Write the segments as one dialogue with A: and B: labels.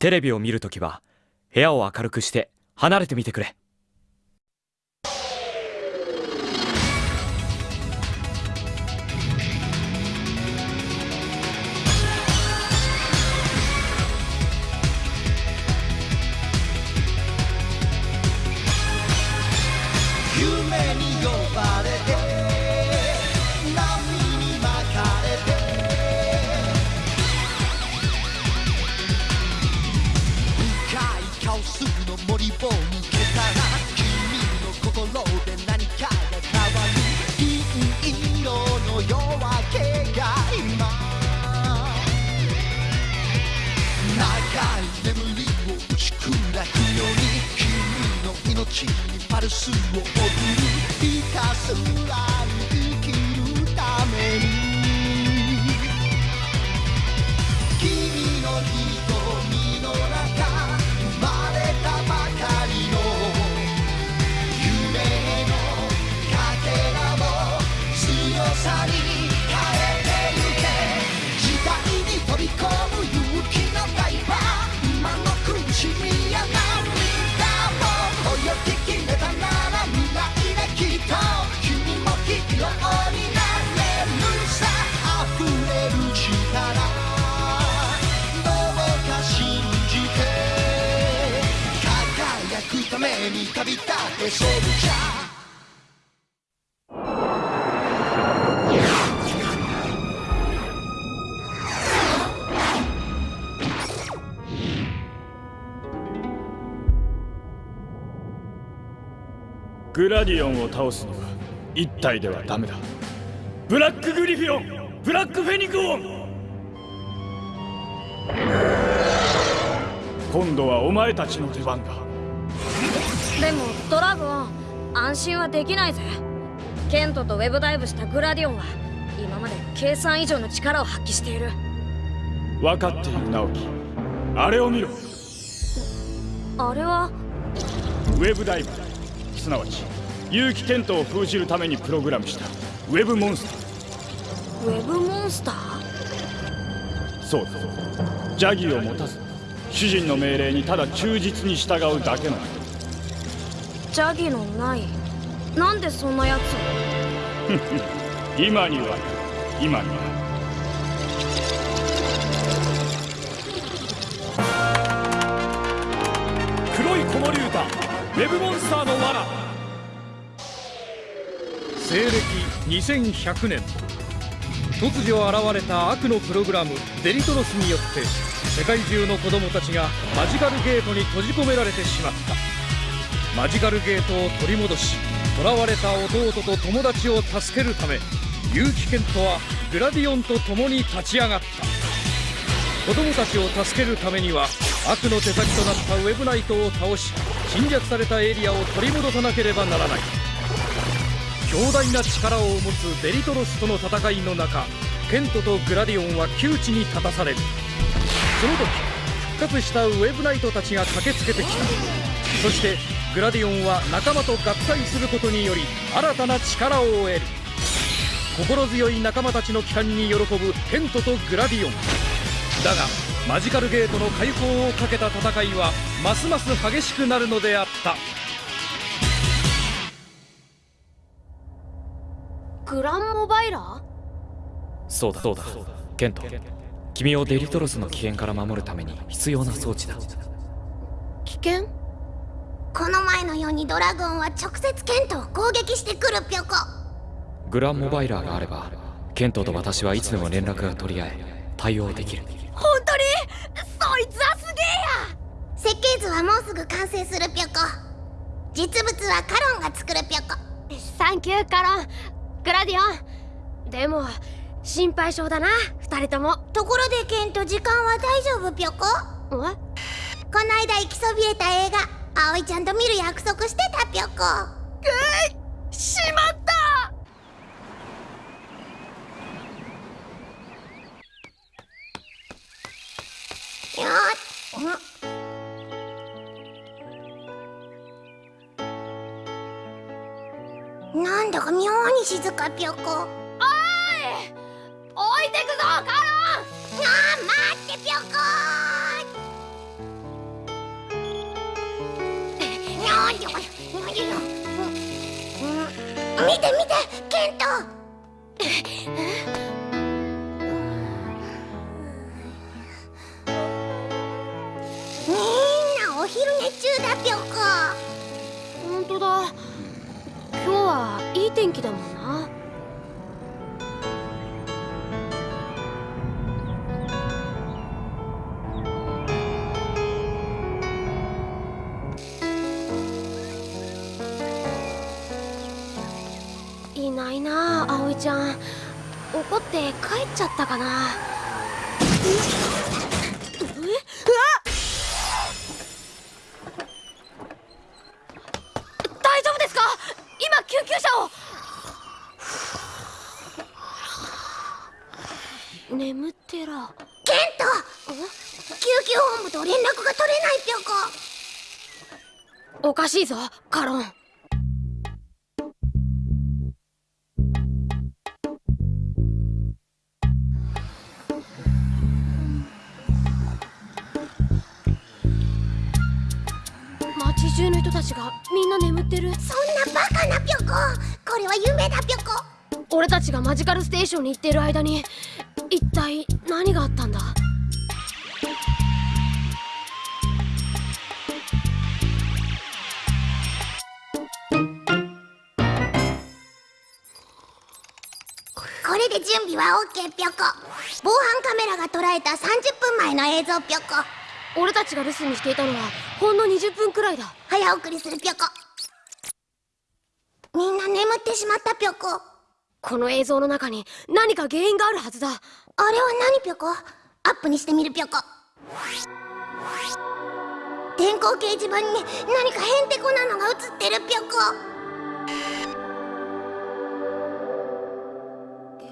A: テレビを見るときは部屋を明るくして離れてみてくれ。
B: りを抜けたら君の心で何かが変わる銀色の夜明けが今長い眠りを打ち砕くように君の命にパルスを送るひたすらくために旅立ってソルジャー
C: グラディオンを倒すには一体ではダメだ。ブラックグリフィオンブラックフェニクオン。今度はお前たちの出番だ。
D: でもドラゴン安心はできないぜ。ケントとウェブダイブしたグラディオンは今まで計算以上の力を発揮している。
C: 分かっている直樹。あれを見ろ。
D: あれは？
C: ウェブダイブ。すなわち結城健人を封じるためにプログラムしたウェブモンスター。
D: ウェブモンスター？
C: そうだ邪気を持たず主人の命令にただ忠実に従うだけの
D: 邪気のない。なんでそんなやつ
C: 今には今には。黒い子守歌ウェブモンスターの罠。
E: 西暦2100年。突如現れた悪のプログラムデリトロスによって世界中の子供たちがマジカルゲートに閉じ込められてしまった。マジカルゲートを取り戻し囚われた弟と友達を助けるため結城健人はグラディオンと共に立ち上がった。子供たちを助けるためには悪の手先となったウェブナイトを倒し侵略されたエリアを取り戻さなければならない。強大な力を持つデリトロスとの戦いの中ケントとグラディオンは窮地に立たされる。その時復活したウェブナイトたちが駆けつけてきた。そしてグラディオンは仲間と合体することにより新たな力を得る。心強い仲間たちの帰還に喜ぶケントとグラディオン。だがマジカルゲートの解放をかけた戦いはますます激しくなるのであった。
D: グランモバイラー？
A: そうだそうだ。ケント君をデリトロスの危険から守るために必要な装置だ。
D: 危険？
F: この前のようにドラゴンは直接ケントを攻撃してくるぴょこ。
A: グランモバイラーがあればケントと私はいつでも連絡が取り合え対応できる。
F: 本当に？そいつはすげえや！設計図はもうすぐ完成するぴょこ。実物はカロンが作るぴょこ。
D: サンキューカロングラディオン。でも心配性だな二人とも。
F: ところでケント時間は大丈夫ぴょこ？
D: え
F: こないだ行きそびれた映画葵ちゃんと見る約束して
D: えいしまった！
F: よっ。なんだか妙に静か
D: おい置いてくぞカロン！
F: あー待ってぴょこ見て見てケント。みんなお昼寝中だぴょんこ
D: 本当だ。今日はいい天気だもん。ちゃん怒って帰っちゃったかな？え？うわ大丈夫ですか？今救急車を！眠ってら。
F: ケント救急本部と連絡が取れないぴょこ
D: おかしいぞカロン。たちがみんな眠ってる。
F: そんなバカなぴょここれは夢だぴょこ
D: 俺たちがマジカルステーションに行ってる間に一体何があったんだ？
F: これで準備は OK ぴょこ防犯カメラが捉えた30分前の映像ぴょこ
D: 俺たちが留守にしていたのはほんの20分くらいだ。
F: 早送りするぴょこ。みんな眠ってしまったぴょこ。
D: この映像の中に何か原因があるはずだ。
F: あれは何ぴょこ？アップにしてみるぴょこ。電光掲示板に何かへんてこなのが映ってるぴょこ。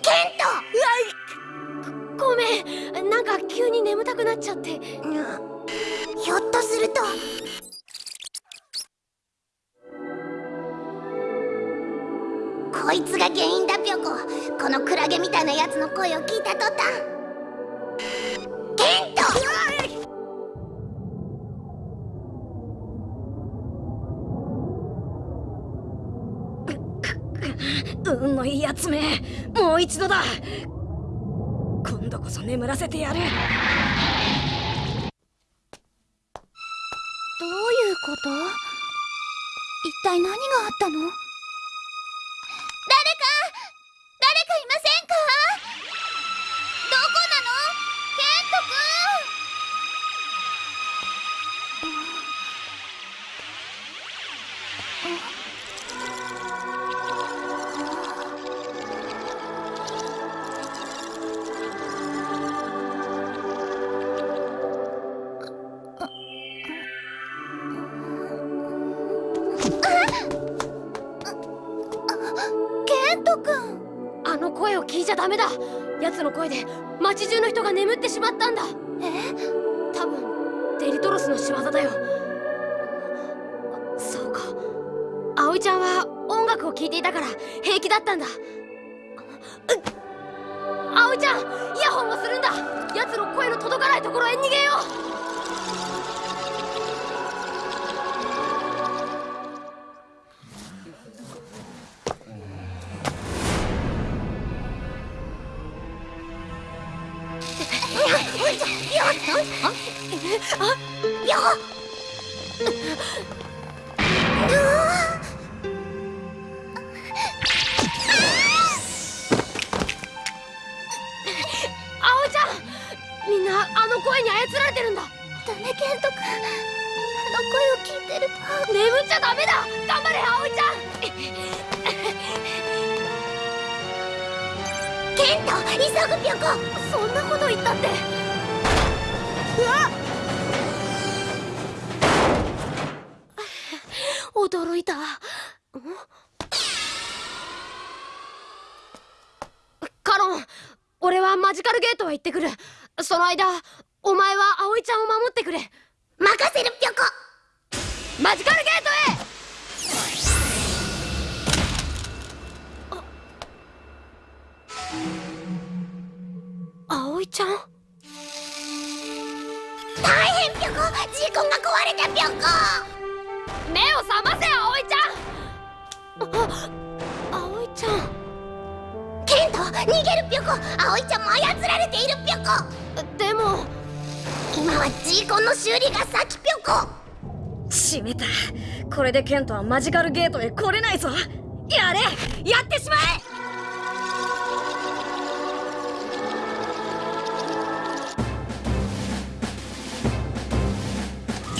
F: ケント！
D: ごめん。なんか急に眠たくなっちゃって。
F: うんひょっとすると。こいつが原因だぴょこ。このクラゲみたいなやつの声を聞いた途端。ケント！
D: 運のいいやつめ。もう一度だ。今度こそ眠らせてやる。どういうこと？
F: 一体何があったの？誰か誰かいませんか？どこなの？ケント君
D: ダメだ。奴の声で街中の人が眠ってしまったんだ。
F: え？
D: 多分デリトロスの仕業だよ。そうか。葵ちゃんは音楽を聴いていたから平気だったんだ。葵ちゃんイヤホンをするんだ。奴の声の届かないところへ逃げよう
F: ダメケント君あの声を聞いてると
D: 眠っちゃダメだ頑張れ葵ちゃん
F: ケント急ぐぴょこ
D: そんなこと言ったって。うわっ驚いた。カロン俺はマジカルゲートへ行ってくる。その間お前は葵ちゃんを守ってくれ。
F: 任せるぴょこ。
D: マジカルゲートへ。あ葵ちゃん？
F: 大変ぴょこ。事故が壊れたぴょこ。
D: 目を覚ませ葵ちゃん。あ葵ちゃん。
F: ケント逃げるぴょこ。葵ちゃんも操られているぴょこ。
D: でも
F: 今はジーコンの修理が先ぴょこ。
G: しめた。これでケントはマジカルゲートへ来れないぞ。やれ。やってしまえ。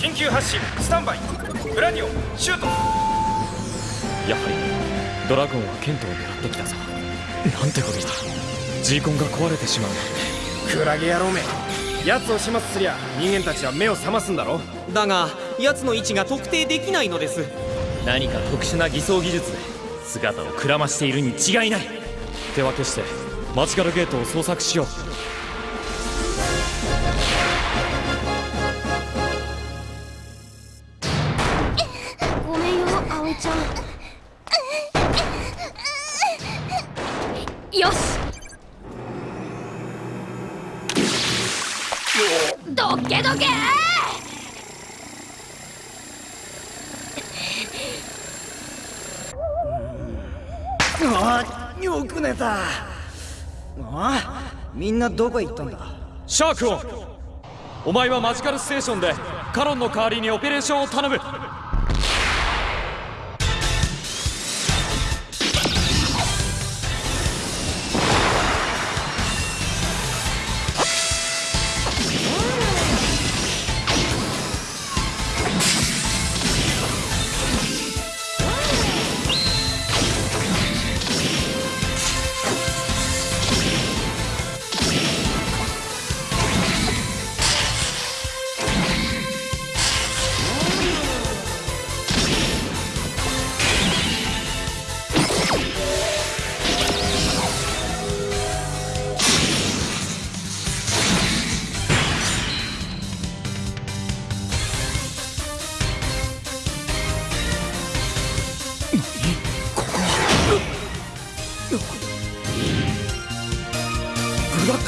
E: 緊急発進。スタンバイ。グラディオン。シュート。
A: やはりドラゴンはケントを狙ってきたぞ。なんてことだ。ジーコンが壊れてしまう。
H: クラゲ野郎め奴を始末すりゃ人間たちは目を覚ますんだろ
I: だが奴の位置が特定できないのです。
J: 何か特殊な偽装技術で姿をくらましているに違いない。
A: 手分けしてマジカルゲートを捜索しよう。
D: ごめんよ葵ちゃんけどけ！
H: あよく寝た。あみんなどこへ行ったんだ？
A: シャークオンお前はマジカルステーションでカロンの代わりにオペレーションを頼む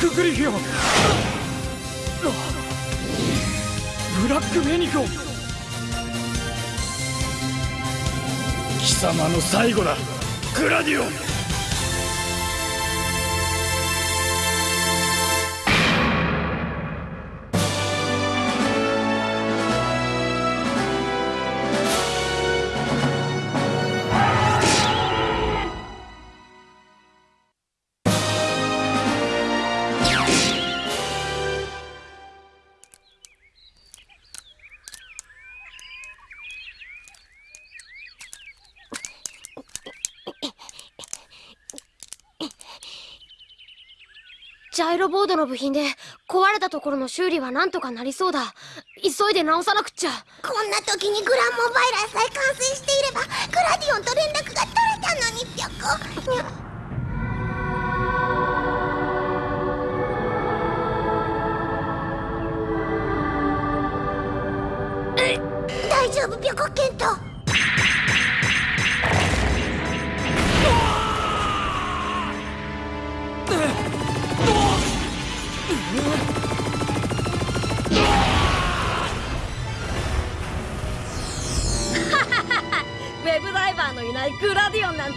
A: クグリフィオンブラックメニコ
C: 貴様の最後だグラディオン
D: ジャイロボードの部品で壊れたところの修理はなんとかなりそうだ。急いで直さなくっちゃ。
F: こんな時にグランモバイラーさえ完成していればグラディオンと連絡が取れたのにぴょこ。大丈夫ぴょこケント。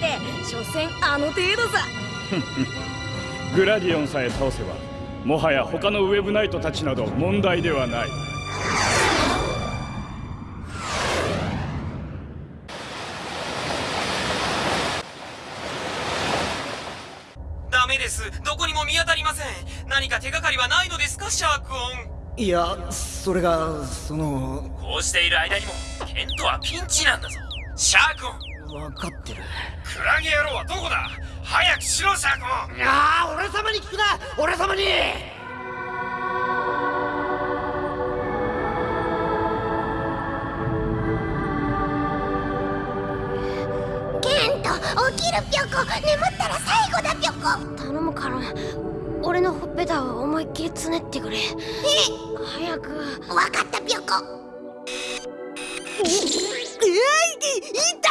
G: て所詮あの程度さ。
C: グラディオンさえ倒せばもはや他のウェブナイトたちなど問題ではない。
I: ダメです。どこにも見当たりません。何か手がかりはないのですかシャークオン。
H: いやそれがその
J: こうしている間にもケントはピンチなんだぞ。シャークオン。
H: 分かってる
J: クラゲ野郎はどこだ？早くしろシャークオン。
H: ああ俺様に聞くな。俺様に。
F: ケント起きるぴょこ。眠ったら最後だぴょこ。
D: 頼むから俺のほっぺたを思いっきりつねってくれ。
F: え？
D: 早く。
F: わかったぴょこ。え？い痛いた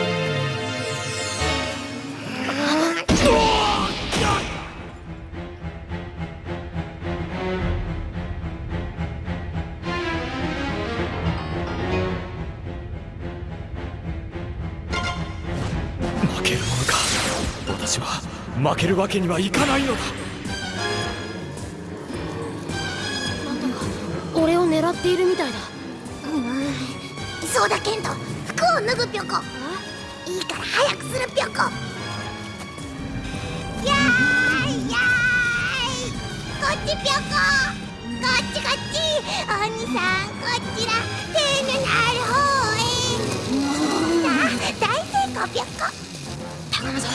A: 私は負けるわけにはいかないのだ。
D: 俺を狙っているみたいだ。
F: うんそうだケント服を脱ぐぴょこ。いいから早くするぴょこ。やーいやーい。こっちぴょこ。こっちこっち。お兄さんこっちら。手のなる方へ。さあ大成功ぴょこ。
D: 頼むぞ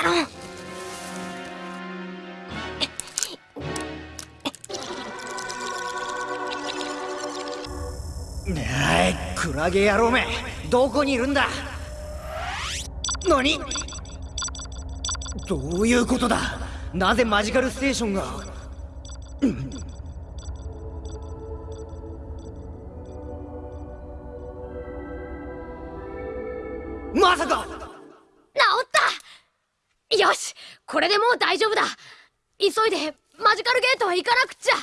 D: カロン
H: ねえクラゲ野郎めどこにいるんだ？何？どういうことだ？なぜマジカルステーションが？
D: これでもう大丈夫だ。急いでマジカルゲートへ行かなくっちゃ。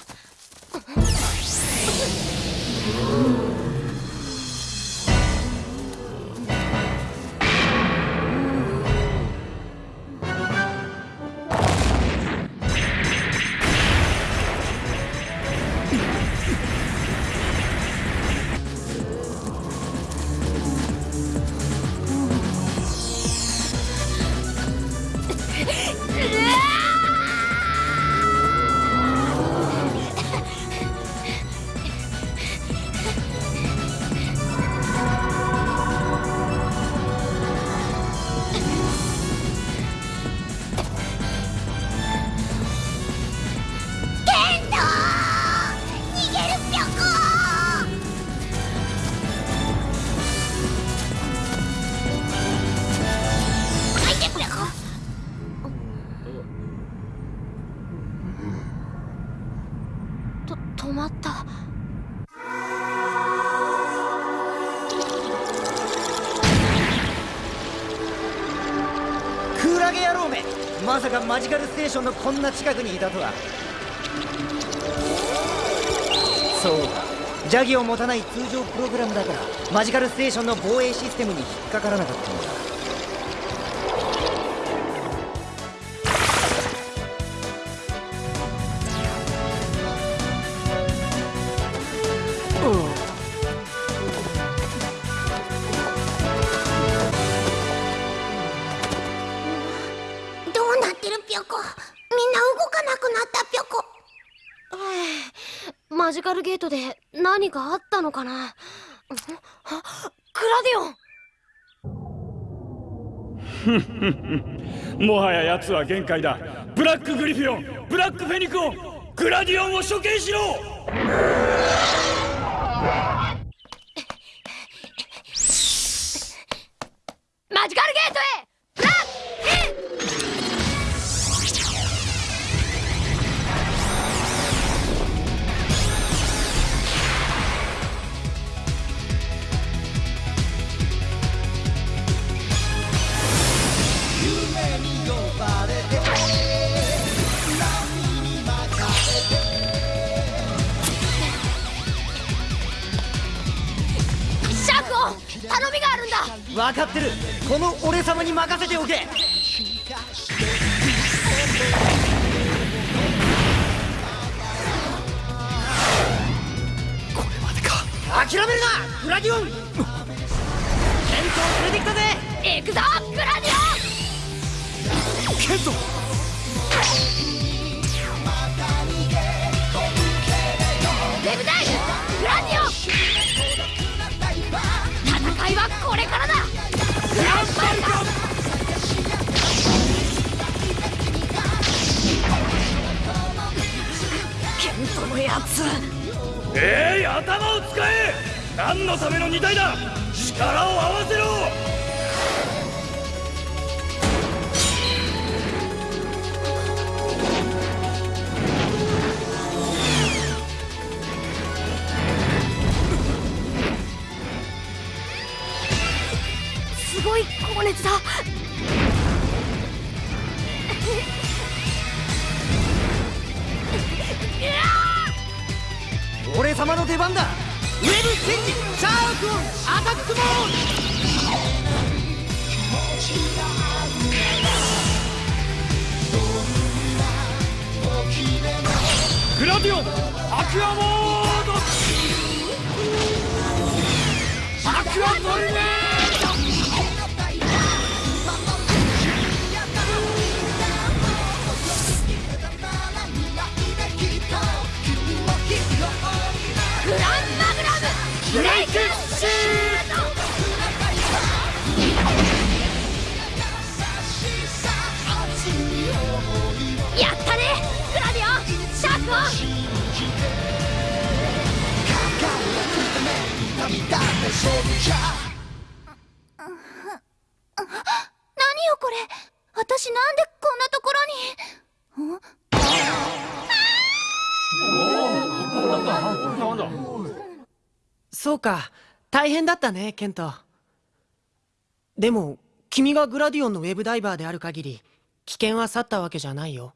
H: ーションのこんな近くにいたとは。そうか邪気を持たない通常プログラムだからマジカルステーションの防衛システムに引っかからなかったんだ。
D: で何かあったのかな？クラディオン！
C: もはや奴は限界だ。ブラックグリフィオン！ブラックフェニクオングラディオンを処刑しろ！
B: 任せて
H: おけ。
A: これまでか。
H: 諦めるなグラディオン。ケントを連れてきたぜ
D: 行くぞグラディオン。
A: ケント
G: ケントのやつ
C: えい頭を使え。何のための二体だ。力を合わせろ。
D: ごい高熱だ
H: 俺様の出番だ。ウェブチェンジシャークオンアタックモード。
C: グラディオンアクアモード。アクアトリネー
F: 何よこれ私なんでこんなところに
K: そうか。大変だったねケント。でも君がグラディオンのウェブダイバーである限り危険は去ったわけじゃないよ。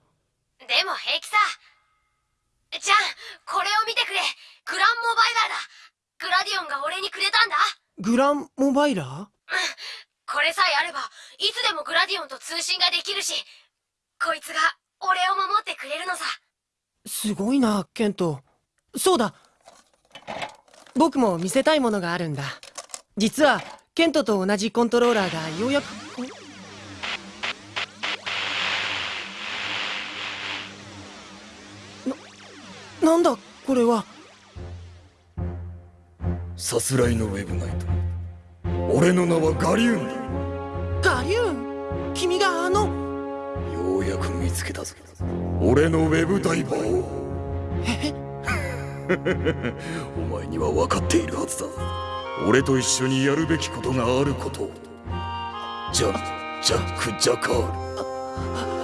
D: でも平気さ。じゃあこれを見てくれ。グランモバイラーグラディオンが俺にくれたんだ。
K: グランモバイラー？
D: これさえあればいつでもグラディオンと通信ができるしこいつが俺を守ってくれるのさ。
K: すごいなケント。そうだ。僕も見せたいものがあるんだ。実はケントと同じコントローラーがようやくななんだこれは？
L: さすらいのウェブナイト。俺の名はガリューンだ。
K: ガリューン？君があの？
L: ようやく見つけたぞ。俺のウェブダイバーを。お前には分かっているはずだ。俺と一緒にやるべきことがあることを。ジャンジャック・ジャカール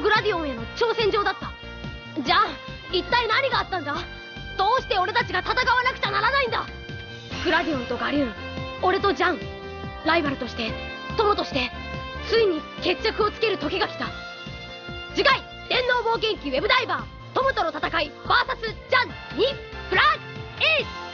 D: グラディオンへの挑戦状だった。じゃあ一体何があったんだ？どうして俺たちが戦わなくちゃならないんだ？グラディオンとガリューン俺とジャンライバルとして友としてついに決着をつける時が来た。次回電脳冒険記ウェブダイバー友との戦い VS ジャンにプラスエース